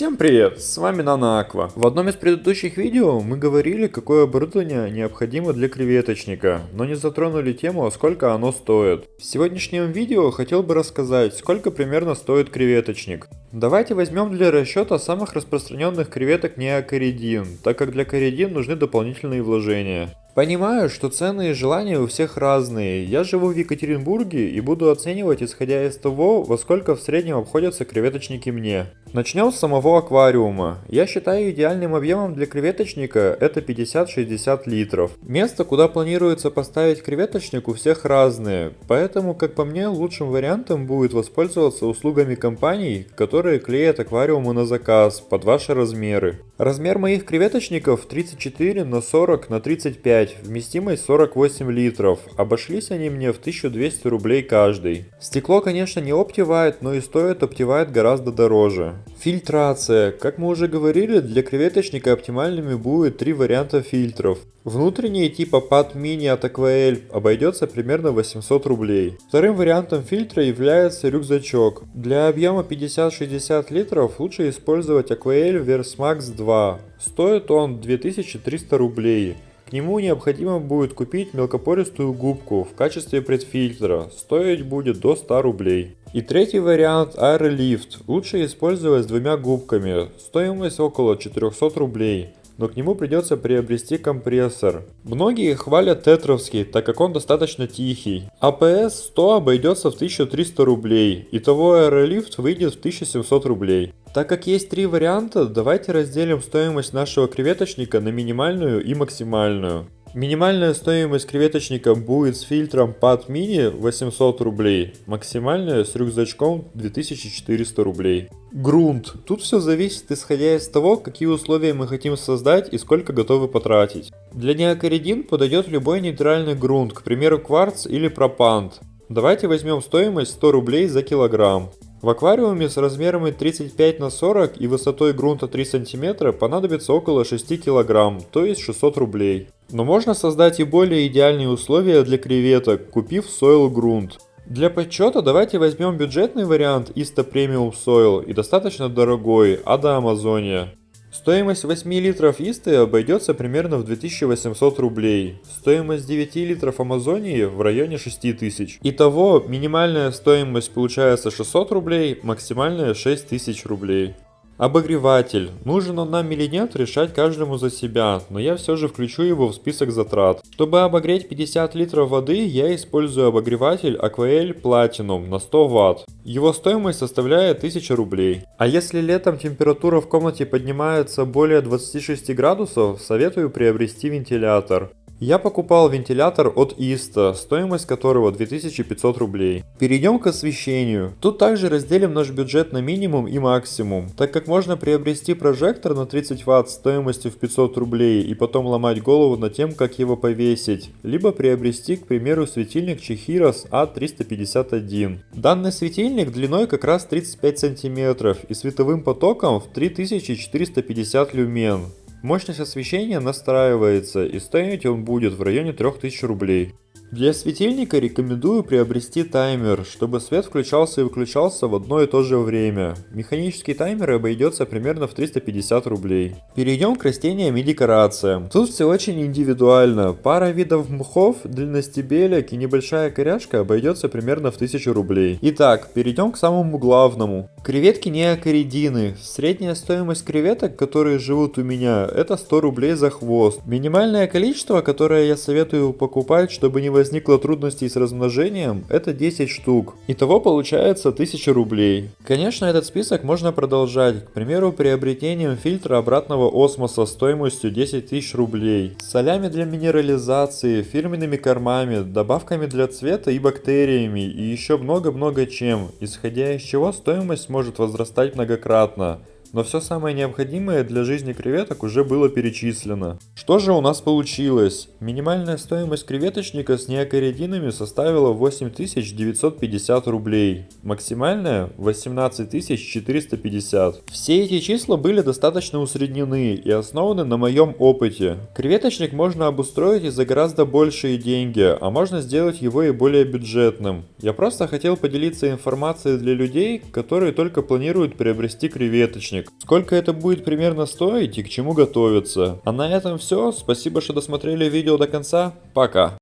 Всем привет, с вами Нана Аква. В одном из предыдущих видео мы говорили, какое оборудование необходимо для креветочника, но не затронули тему, сколько оно стоит. В сегодняшнем видео хотел бы рассказать, сколько примерно стоит креветочник. Давайте возьмем для расчета самых распространенных креветок неокоридин, так как для коридин нужны дополнительные вложения. Понимаю, что цены и желания у всех разные. Я живу в Екатеринбурге и буду оценивать исходя из того, во сколько в среднем обходятся креветочники мне. Начнем с самого аквариума. Я считаю идеальным объемом для креветочника это 50-60 литров. Место, куда планируется поставить креветочник у всех разные, поэтому, как по мне, лучшим вариантом будет воспользоваться услугами компаний, которые клеят аквариумы на заказ под ваши размеры. Размер моих креветочников 34 на 40 на 35, вместимость 48 литров. Обошлись они мне в 1200 рублей каждый. Стекло, конечно, не Optivite, но и стоит Optivite гораздо дороже. Фильтрация. Как мы уже говорили, для креветочника оптимальными будет три варианта фильтров. Внутренний типа PAD Mini от Aquael обойдется примерно 800 рублей. Вторым вариантом фильтра является рюкзачок. Для объема 50-60 литров лучше использовать Aquael Versmax 2. Стоит он 2300 рублей. К нему необходимо будет купить мелкопористую губку в качестве предфильтра, стоить будет до 100 рублей. И третий вариант Aerolift, лучше использовать с двумя губками, стоимость около 400 рублей но к нему придется приобрести компрессор. Многие хвалят тетровский, так как он достаточно тихий. APS 100 обойдется в 1300 рублей, итого Aerolift выйдет в 1700 рублей. Так как есть три варианта, давайте разделим стоимость нашего креветочника на минимальную и максимальную. Минимальная стоимость креветочника будет с фильтром PAD Mini 800 рублей, максимальная с рюкзачком 2400 рублей. Грунт. Тут все зависит исходя из того, какие условия мы хотим создать и сколько готовы потратить. Для неокоридин подойдет любой нейтральный грунт, к примеру кварц или пропант. Давайте возьмем стоимость 100 рублей за килограмм. В аквариуме с размерами 35 на 40 и высотой грунта 3 см понадобится около 6 кг, то есть 600 рублей. Но можно создать и более идеальные условия для креветок, купив сойл грунт. Для подсчета давайте возьмем бюджетный вариант Ista Premium Soil и достаточно дорогой Ada Amazonia. Стоимость 8 литров Исты обойдется примерно в 2800 рублей. Стоимость 9 литров Амазонии в районе 6000. Итого, минимальная стоимость получается 600 рублей, максимальная 6000 рублей. Обогреватель. Нужен он нам или нет, решать каждому за себя, но я все же включу его в список затрат. Чтобы обогреть 50 литров воды, я использую обогреватель Aquael Platinum на 100 Вт. Его стоимость составляет 1000 рублей. А если летом температура в комнате поднимается более 26 градусов, советую приобрести вентилятор. Я покупал вентилятор от Иста, стоимость которого 2500 рублей. Перейдем к освещению. Тут также разделим наш бюджет на минимум и максимум, так как можно приобрести прожектор на 30 Вт стоимостью в 500 рублей и потом ломать голову над тем, как его повесить, либо приобрести, к примеру, светильник Чехирос А351. Данный светильник длиной как раз 35 сантиметров и световым потоком в 3450 люмен. Мощность освещения настраивается и стоить он будет в районе 3000 рублей. Для светильника рекомендую приобрести таймер, чтобы свет включался и выключался в одно и то же время. Механический таймер обойдется примерно в 350 рублей. Перейдем к растениям и декорациям. Тут все очень индивидуально. Пара видов мхов, длинностебелек и небольшая коряшка обойдется примерно в 1000 рублей. Итак, перейдем к самому главному. Креветки неокоридины. Средняя стоимость креветок, которые живут у меня, это 100 рублей за хвост. Минимальное количество, которое я советую покупать, чтобы не возникло трудностей с размножением, это 10 штук. Итого получается 1000 рублей. Конечно, этот список можно продолжать, к примеру, приобретением фильтра обратного осмоса стоимостью 10 тысяч рублей, солями для минерализации, фирменными кормами, добавками для цвета и бактериями и еще много-много чем, исходя из чего стоимость может возрастать многократно но все самое необходимое для жизни креветок уже было перечислено. Что же у нас получилось? Минимальная стоимость креветочника с неокоридинами составила 8950 рублей, максимальная 18450. Все эти числа были достаточно усреднены и основаны на моем опыте. Креветочник можно обустроить и за гораздо большие деньги, а можно сделать его и более бюджетным. Я просто хотел поделиться информацией для людей, которые только планируют приобрести креветочник креветочник. Сколько это будет примерно стоить и к чему готовиться. А на этом все. Спасибо, что досмотрели видео до конца. Пока.